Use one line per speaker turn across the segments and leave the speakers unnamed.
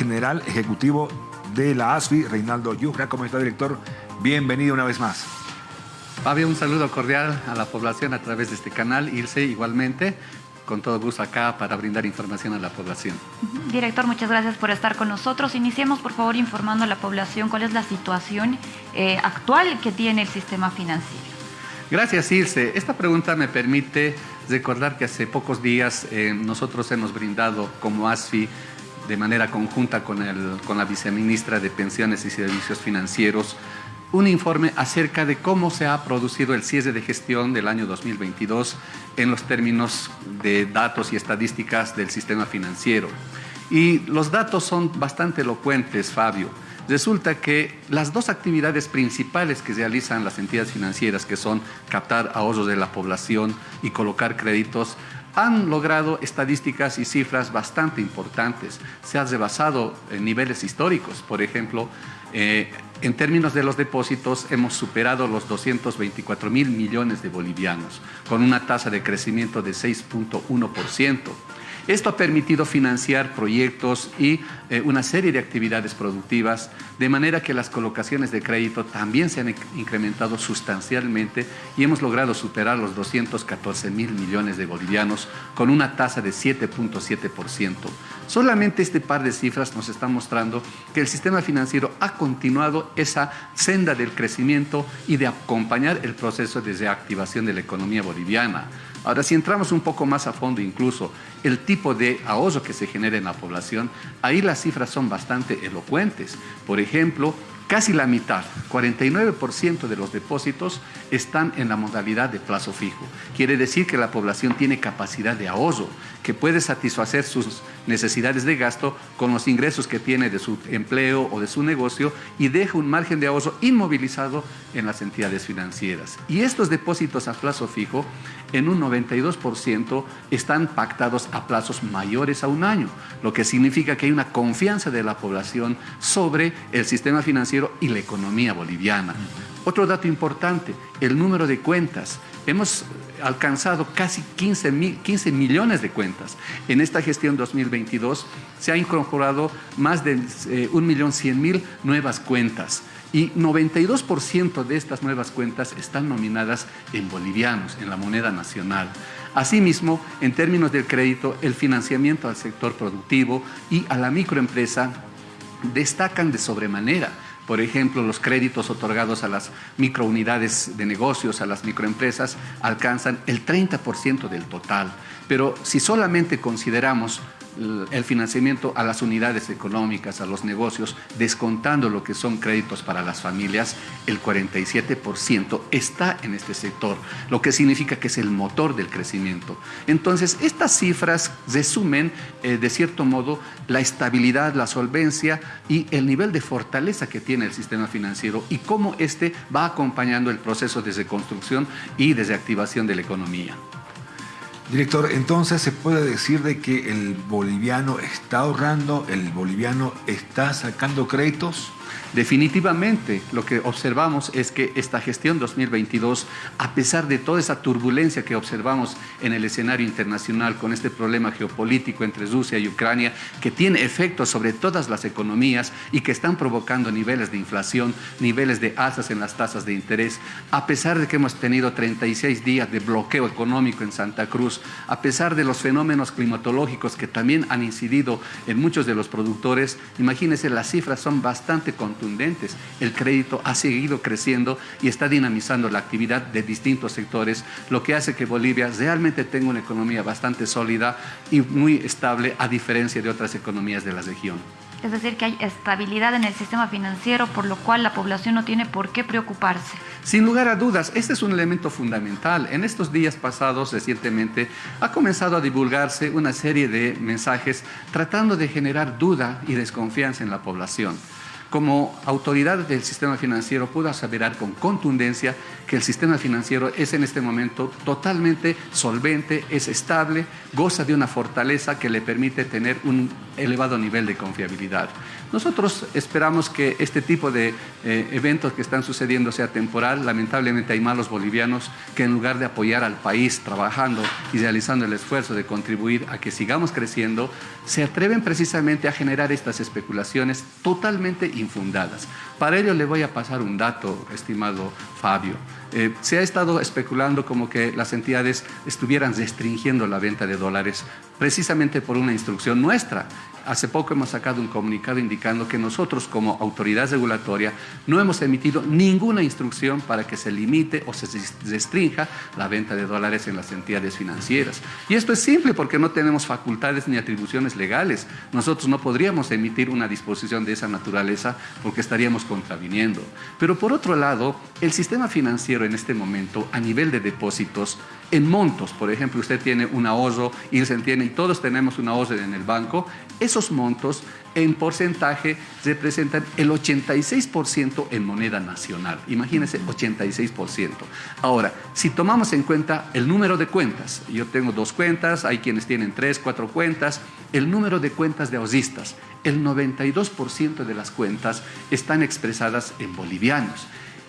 general ejecutivo de la ASFI, Reinaldo Yugra. ¿Cómo está, director? Bienvenido una vez más.
Fabio, un saludo cordial a la población a través de este canal. Irse igualmente con todo gusto acá para brindar información a la población.
Director, muchas gracias por estar con nosotros. Iniciemos, por favor, informando a la población cuál es la situación eh, actual que tiene el sistema financiero.
Gracias, Irse. Esta pregunta me permite recordar que hace pocos días eh, nosotros hemos brindado como ASFI de manera conjunta con, el, con la viceministra de Pensiones y Servicios Financieros un informe acerca de cómo se ha producido el cierre de gestión del año 2022 en los términos de datos y estadísticas del sistema financiero. Y los datos son bastante elocuentes, Fabio. Resulta que las dos actividades principales que realizan las entidades financieras, que son captar ahorros de la población y colocar créditos, han logrado estadísticas y cifras bastante importantes. Se ha rebasado en niveles históricos. Por ejemplo, eh, en términos de los depósitos, hemos superado los 224 mil millones de bolivianos, con una tasa de crecimiento de 6.1%. Esto ha permitido financiar proyectos y eh, una serie de actividades productivas, de manera que las colocaciones de crédito también se han incrementado sustancialmente y hemos logrado superar los 214 mil millones de bolivianos con una tasa de 7.7%. Solamente este par de cifras nos está mostrando que el sistema financiero ha continuado esa senda del crecimiento y de acompañar el proceso de reactivación de la economía boliviana. Ahora, si entramos un poco más a fondo, incluso el tipo de ahorro que se genera en la población, ahí las cifras son bastante elocuentes. Por ejemplo, casi la mitad, 49% de los depósitos están en la modalidad de plazo fijo. Quiere decir que la población tiene capacidad de ahorro, que puede satisfacer sus necesidades de gasto con los ingresos que tiene de su empleo o de su negocio y deja un margen de ahorro inmovilizado en las entidades financieras. Y estos depósitos a plazo fijo en un 92% están pactados a plazos mayores a un año, lo que significa que hay una confianza de la población sobre el sistema financiero y la economía boliviana. Otro dato importante, el número de cuentas. Hemos alcanzado casi 15, millones de cuentas. En esta gestión 2022 se ha incorporado más de 1.100.000 eh, nuevas cuentas y 92% de estas nuevas cuentas están nominadas en bolivianos, en la moneda nacional. Asimismo, en términos del crédito, el financiamiento al sector productivo y a la microempresa destacan de sobremanera por ejemplo, los créditos otorgados a las microunidades de negocios, a las microempresas, alcanzan el 30% del total. Pero si solamente consideramos el financiamiento a las unidades económicas, a los negocios, descontando lo que son créditos para las familias, el 47% está en este sector, lo que significa que es el motor del crecimiento. Entonces, estas cifras resumen, eh, de cierto modo, la estabilidad, la solvencia y el nivel de fortaleza que tiene el sistema financiero y cómo este va acompañando el proceso de reconstrucción y de reactivación de la economía.
Director, entonces se puede decir de que el boliviano está ahorrando, el boliviano está sacando créditos.
Definitivamente, lo que observamos es que esta gestión 2022, a pesar de toda esa turbulencia que observamos en el escenario internacional con este problema geopolítico entre Rusia y Ucrania, que tiene efectos sobre todas las economías y que están provocando niveles de inflación, niveles de alzas en las tasas de interés, a pesar de que hemos tenido 36 días de bloqueo económico en Santa Cruz, a pesar de los fenómenos climatológicos que también han incidido en muchos de los productores, imagínense, las cifras son bastante contundentes el crédito ha seguido creciendo y está dinamizando la actividad de distintos sectores, lo que hace que Bolivia realmente tenga una economía bastante sólida y muy estable a diferencia de otras economías de la región.
Es decir, que hay estabilidad en el sistema financiero, por lo cual la población no tiene por qué preocuparse.
Sin lugar a dudas, este es un elemento fundamental. En estos días pasados, recientemente, ha comenzado a divulgarse una serie de mensajes tratando de generar duda y desconfianza en la población como autoridad del sistema financiero puedo aseverar con contundencia que el sistema financiero es en este momento totalmente solvente, es estable, goza de una fortaleza que le permite tener un elevado nivel de confiabilidad. Nosotros esperamos que este tipo de eh, eventos que están sucediendo sea temporal. Lamentablemente hay malos bolivianos que en lugar de apoyar al país trabajando y realizando el esfuerzo de contribuir a que sigamos creciendo, se atreven precisamente a generar estas especulaciones totalmente infundadas. Para ello le voy a pasar un dato, estimado Fabio. Eh, se ha estado especulando como que las entidades estuvieran restringiendo la venta de dólares precisamente por una instrucción nuestra. Hace poco hemos sacado un comunicado indicando que nosotros como autoridad regulatoria no hemos emitido ninguna instrucción para que se limite o se restrinja la venta de dólares en las entidades financieras. Y esto es simple porque no tenemos facultades ni atribuciones legales. Nosotros no podríamos emitir una disposición de esa naturaleza porque estaríamos contraviniendo. Pero por otro lado, el sistema financiero en este momento a nivel de depósitos en montos, por ejemplo, usted tiene un ahorro y se entiende, y todos tenemos un ahorro en el banco, esos montos en porcentaje representan el 86% en moneda nacional. Imagínense, 86%. Ahora, si tomamos en cuenta el número de cuentas, yo tengo dos cuentas, hay quienes tienen tres, cuatro cuentas, el número de cuentas de ahorristas, el 92% de las cuentas están expresadas en bolivianos.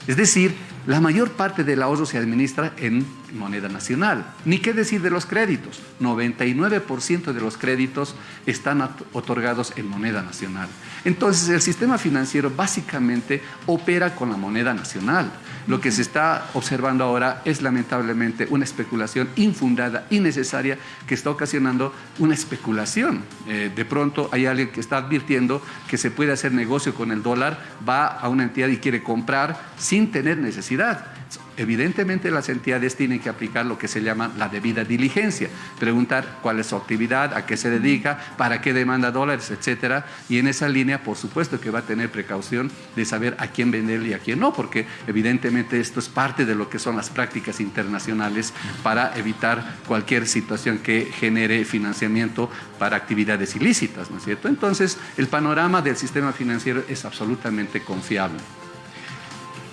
Es decir, la mayor parte del ahorro se administra en moneda nacional. Ni qué decir de los créditos. 99% de los créditos están otorgados en moneda nacional. Entonces, el sistema financiero básicamente opera con la moneda nacional. Lo que se está observando ahora es lamentablemente una especulación infundada, innecesaria, que está ocasionando una especulación. Eh, de pronto hay alguien que está advirtiendo que se puede hacer negocio con el dólar, va a una entidad y quiere comprar sin tener necesidad. Evidentemente las entidades tienen que aplicar lo que se llama la debida diligencia, preguntar cuál es su actividad, a qué se dedica, para qué demanda dólares, etcétera, y en esa línea por supuesto que va a tener precaución de saber a quién venderle y a quién no, porque evidentemente esto es parte de lo que son las prácticas internacionales para evitar cualquier situación que genere financiamiento para actividades ilícitas, ¿no es cierto? Entonces, el panorama del sistema financiero es absolutamente confiable.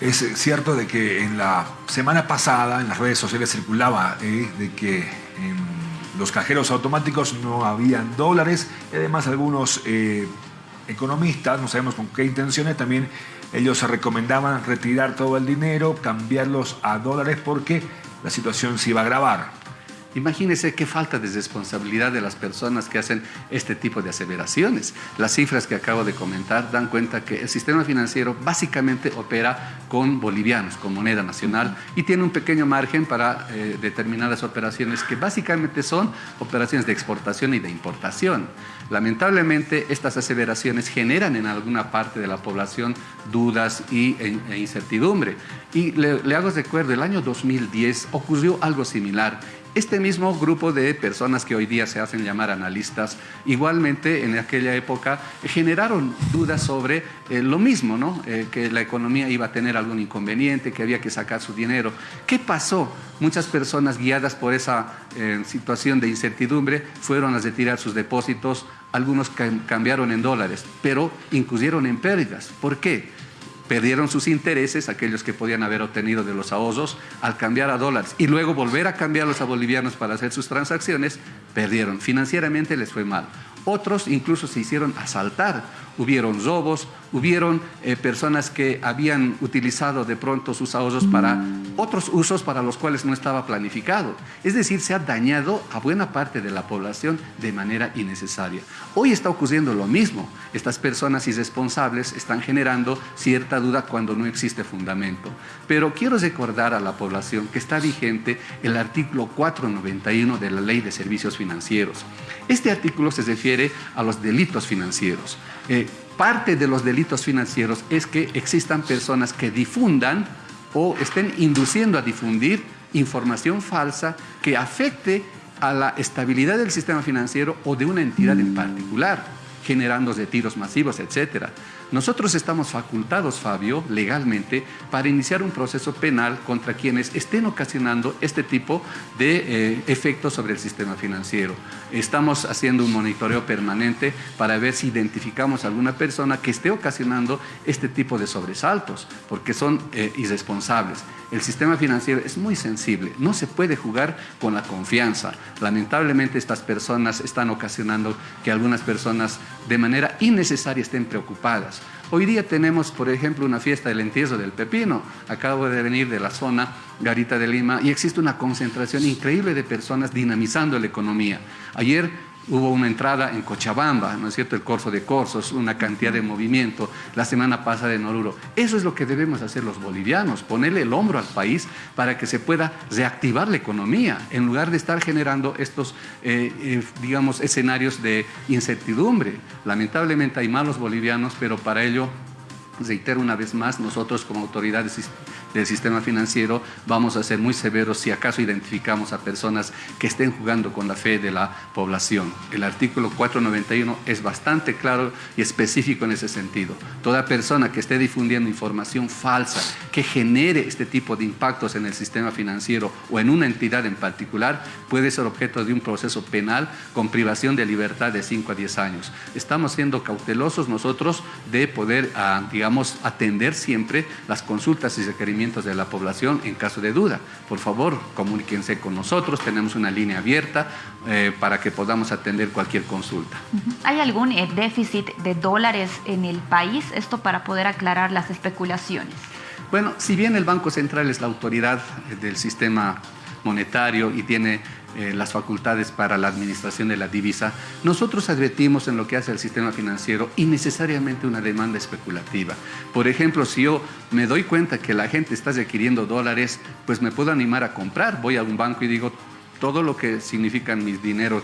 Es cierto de que en la semana pasada en las redes sociales circulaba eh, de que en los cajeros automáticos no habían dólares y además algunos eh, economistas, no sabemos con qué intenciones, también ellos recomendaban retirar todo el dinero, cambiarlos a dólares porque la situación se iba a agravar.
Imagínense qué falta de responsabilidad de las personas que hacen este tipo de aseveraciones. Las cifras que acabo de comentar dan cuenta que el sistema financiero básicamente opera con bolivianos, con moneda nacional, y tiene un pequeño margen para eh, determinadas operaciones que básicamente son operaciones de exportación y de importación. Lamentablemente, estas aseveraciones generan en alguna parte de la población dudas y, e, e incertidumbre. Y le, le hago recuerdo, el año 2010 ocurrió algo similar este mismo grupo de personas que hoy día se hacen llamar analistas, igualmente en aquella época generaron dudas sobre eh, lo mismo, ¿no? Eh, que la economía iba a tener algún inconveniente, que había que sacar su dinero. ¿Qué pasó? Muchas personas guiadas por esa eh, situación de incertidumbre fueron a retirar sus depósitos, algunos cambiaron en dólares, pero incurrieron en pérdidas. ¿Por qué? Perdieron sus intereses, aquellos que podían haber obtenido de los ahorros, al cambiar a dólares y luego volver a cambiarlos a bolivianos para hacer sus transacciones, perdieron. Financieramente les fue mal. Otros incluso se hicieron asaltar hubieron robos, hubieron eh, personas que habían utilizado de pronto sus ahorros para otros usos para los cuales no estaba planificado. Es decir, se ha dañado a buena parte de la población de manera innecesaria. Hoy está ocurriendo lo mismo. Estas personas irresponsables están generando cierta duda cuando no existe fundamento. Pero quiero recordar a la población que está vigente el artículo 491 de la Ley de Servicios Financieros. Este artículo se refiere a los delitos financieros. Eh, parte de los delitos financieros es que existan personas que difundan o estén induciendo a difundir información falsa que afecte a la estabilidad del sistema financiero o de una entidad en particular. generando retiros masivos, etc. Nosotros estamos facultados, Fabio, legalmente, para iniciar un proceso penal contra quienes estén ocasionando este tipo de eh, efectos sobre el sistema financiero. Estamos haciendo un monitoreo permanente para ver si identificamos a alguna persona que esté ocasionando este tipo de sobresaltos, porque son eh, irresponsables. El sistema financiero es muy sensible, no se puede jugar con la confianza. Lamentablemente estas personas están ocasionando que algunas personas de manera innecesaria estén preocupadas. Hoy día tenemos, por ejemplo, una fiesta del entierro del pepino. Acabo de venir de la zona Garita de Lima y existe una concentración increíble de personas dinamizando la economía. Ayer Hubo una entrada en Cochabamba, ¿no es cierto? El Corso de Corsos, una cantidad de movimiento, la semana pasada en Oruro. Eso es lo que debemos hacer los bolivianos, ponerle el hombro al país para que se pueda reactivar la economía, en lugar de estar generando estos, eh, eh, digamos, escenarios de incertidumbre. Lamentablemente hay malos bolivianos, pero para ello reitero una vez más, nosotros como autoridades del sistema financiero vamos a ser muy severos si acaso identificamos a personas que estén jugando con la fe de la población. El artículo 491 es bastante claro y específico en ese sentido. Toda persona que esté difundiendo información falsa que genere este tipo de impactos en el sistema financiero o en una entidad en particular puede ser objeto de un proceso penal con privación de libertad de 5 a 10 años. Estamos siendo cautelosos nosotros de poder, ah, digamos, atender siempre las consultas y requerimientos de la población en caso de duda. Por favor, comuníquense con nosotros, tenemos una línea abierta eh, para que podamos atender cualquier consulta.
¿Hay algún eh, déficit de dólares en el país? Esto para poder aclarar las especulaciones.
Bueno, si bien el Banco Central es la autoridad eh, del sistema monetario y tiene eh, las facultades para la administración de la divisa, nosotros advertimos en lo que hace el sistema financiero innecesariamente una demanda especulativa. Por ejemplo, si yo me doy cuenta que la gente está requiriendo dólares, pues me puedo animar a comprar. Voy a un banco y digo, todo lo que significan mis dinero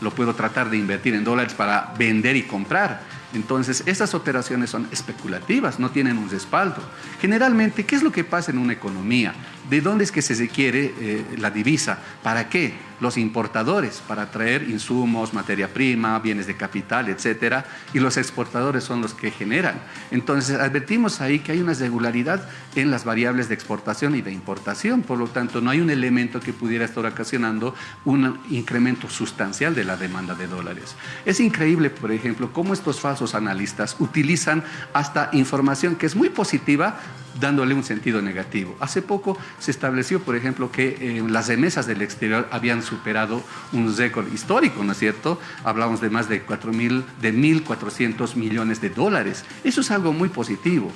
lo puedo tratar de invertir en dólares para vender y comprar. Entonces, esas operaciones son especulativas, no tienen un respaldo. Generalmente, ¿qué es lo que pasa en una economía? ¿De dónde es que se requiere eh, la divisa? ¿Para qué? Los importadores, para traer insumos, materia prima, bienes de capital, etcétera, y los exportadores son los que generan. Entonces, advertimos ahí que hay una irregularidad en las variables de exportación y de importación, por lo tanto, no hay un elemento que pudiera estar ocasionando un incremento sustancial de la demanda de dólares. Es increíble, por ejemplo, cómo estos falsos analistas utilizan hasta información que es muy positiva dándole un sentido negativo. Hace poco se estableció, por ejemplo, que eh, las remesas del exterior habían superado un récord histórico, ¿no es cierto? Hablamos de más de 4.000, de 1.400 millones de dólares. Eso es algo muy positivo.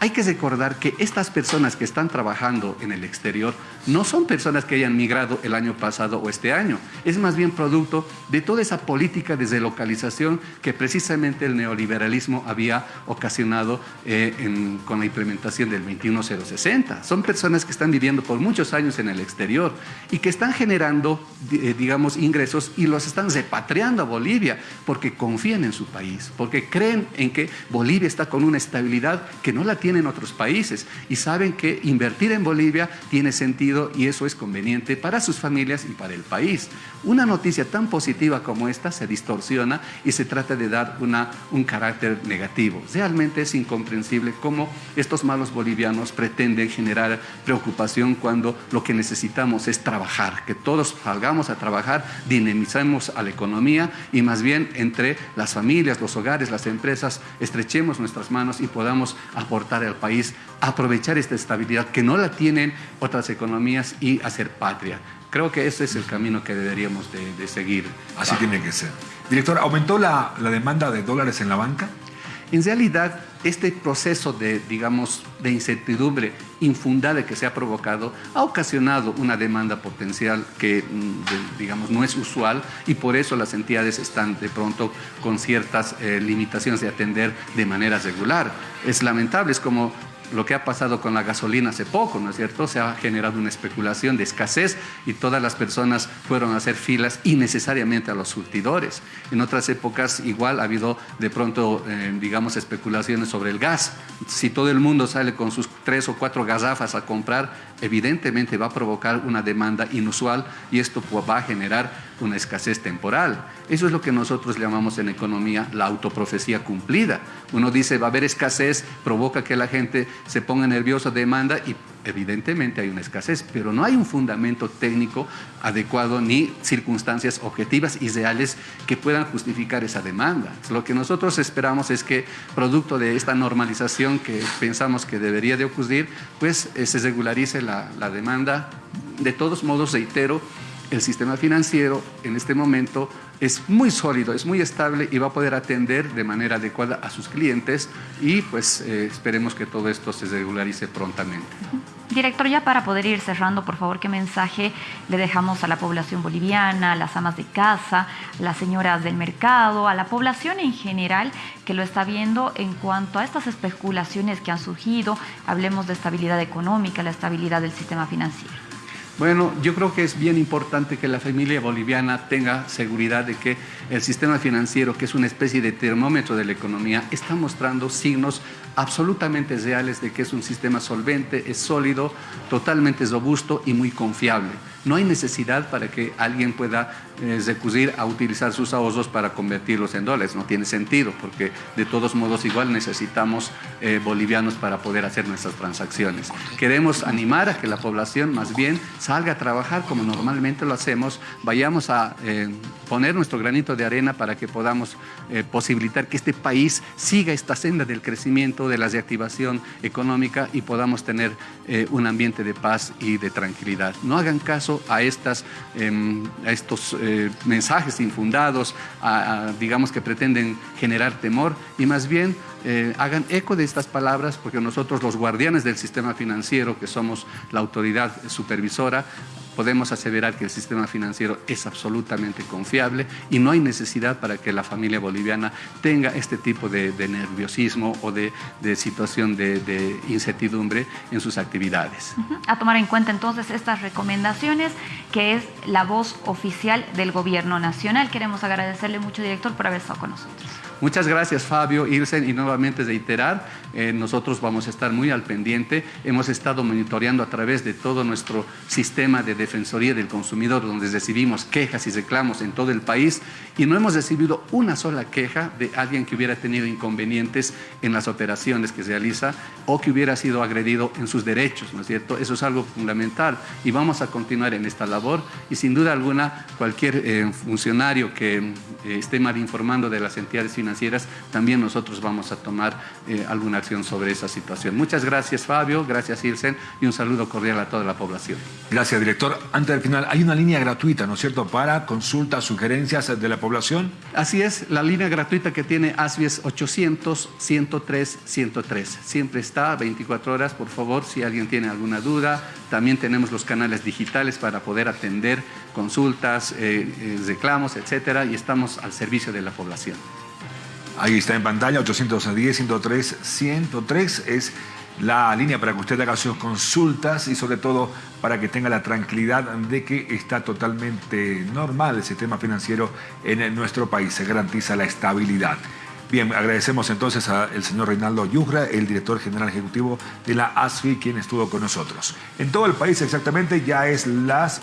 Hay que recordar que estas personas que están trabajando en el exterior no son personas que hayan migrado el año pasado o este año. Es más bien producto de toda esa política de relocalización que precisamente el neoliberalismo había ocasionado eh, con la implementación del 21060. Son personas que están viviendo por muchos años en el exterior y que están generando, eh, digamos, ingresos y los están repatriando a Bolivia porque confían en su país, porque creen en que Bolivia está con una estabilidad que no la tienen otros países y saben que invertir en Bolivia tiene sentido y eso es conveniente para sus familias y para el país. Una noticia tan positiva como esta se distorsiona y se trata de dar una, un carácter negativo. Realmente es incomprensible cómo estos malos bolivianos pretenden generar preocupación cuando lo que necesitamos es trabajar, que todos salgamos a trabajar, dinamicemos a la economía y más bien entre las familias, los hogares, las empresas, estrechemos nuestras manos y podamos aportar al país, aprovechar esta estabilidad que no la tienen otras economías y hacer patria. Creo que ese es el camino que deberíamos de, seguir.
Así tiene que ser. Director, ¿aumentó la, la demanda de dólares en la banca?
En realidad, este proceso de, digamos, de incertidumbre infundada que se ha provocado ha ocasionado una demanda potencial que, mm, digamos, no es usual y por eso las entidades están de pronto con ciertas eh, limitaciones de atender de manera regular. Es lamentable, es como lo que ha pasado con la gasolina hace poco, ¿no es cierto? Se ha generado una especulación de escasez y todas las personas fueron a hacer filas innecesariamente a los surtidores. En otras épocas igual ha habido de pronto, eh, digamos, especulaciones sobre el gas. Si todo el mundo sale con sus tres o cuatro gazafas a comprar, evidentemente va a provocar una demanda inusual y esto va a generar una escasez temporal. Eso es lo que nosotros llamamos en economía la autoprofecía cumplida. Uno dice va a haber escasez, provoca que la gente se ponga nerviosa, demanda y evidentemente hay una escasez, pero no hay un fundamento técnico adecuado ni circunstancias objetivas y reales que puedan justificar esa demanda. Lo que nosotros esperamos es que, producto de esta normalización que pensamos que debería de ocurrir, pues eh, se regularice la, la demanda. De todos modos, reitero, el sistema financiero en este momento es muy sólido, es muy estable y va a poder atender de manera adecuada a sus clientes y pues eh, esperemos que todo esto se regularice prontamente.
Director, ya para poder ir cerrando, por favor, ¿qué mensaje le dejamos a la población boliviana, a las amas de casa, las señoras del mercado, a la población en general que lo está viendo en cuanto a estas especulaciones que han surgido? Hablemos de estabilidad económica, la estabilidad del sistema financiero.
Bueno, yo creo que es bien importante que la familia boliviana tenga seguridad de que el sistema financiero, que es una especie de termómetro de la economía, está mostrando signos absolutamente reales de que es un sistema solvente, es sólido, totalmente robusto y muy confiable. No hay necesidad para que alguien pueda eh, recurrir a utilizar sus ahorros para convertirlos en dólares. No tiene sentido porque de todos modos igual necesitamos eh, bolivianos para poder hacer nuestras transacciones. Queremos animar a que la población más bien salga a trabajar como normalmente lo hacemos, vayamos a eh, poner nuestro granito de arena para que podamos posibilitar que este país siga esta senda del crecimiento, de la reactivación económica y podamos tener un ambiente de paz y de tranquilidad. No hagan caso a, estas, em, a estos eh, mensajes infundados, digamos que pretenden generar temor y más bien eh, hagan eco de estas palabras porque nosotros los guardianes del sistema financiero, que somos la autoridad supervisora, podemos aseverar que el sistema financiero es absolutamente confiable y no hay necesidad para que la familia boliviana tenga este tipo de, nerviosismo o de, situación de, incertidumbre en sus actividades.
A tomar en cuenta entonces estas recomendaciones, que es la voz oficial del Gobierno Nacional. Queremos agradecerle mucho, director, por haber estado con nosotros.
Muchas gracias Fabio, Irsen y nuevamente reiterar, eh, nosotros vamos a estar muy al pendiente, hemos estado monitoreando a través de todo nuestro sistema de Defensoría del Consumidor donde recibimos quejas y reclamos en todo el país y no hemos recibido una sola queja de alguien que hubiera tenido inconvenientes en las operaciones que realiza o que hubiera sido agredido en sus derechos, ¿no es cierto? Eso es algo fundamental y vamos a continuar en esta labor y sin duda alguna cualquier eh, funcionario que eh, esté mal informando de las entidades financieras financieras, también nosotros vamos a tomar eh, alguna acción sobre esa situación. Muchas gracias Fabio, gracias Ilsen y un saludo cordial a toda la población.
Gracias director. Antes del final, hay una línea gratuita, ¿no es cierto?, para consultas, sugerencias de la población.
Así es, la línea gratuita que tiene ASBI es 800 103 103. Siempre está 24 horas, por favor, si alguien tiene alguna duda. También tenemos los canales digitales para poder atender consultas, eh, eh, reclamos, etcétera, y estamos al servicio de la población.
Ahí está en pantalla, 810 103 103 es la línea para que usted haga sus consultas y sobre todo para que tenga la tranquilidad de que está totalmente normal el sistema financiero en nuestro país, se garantiza la estabilidad. Bien, agradecemos entonces al señor Reinaldo Yujra, el director general ejecutivo de la ASFI, quien estuvo con nosotros. En todo el país exactamente ya es las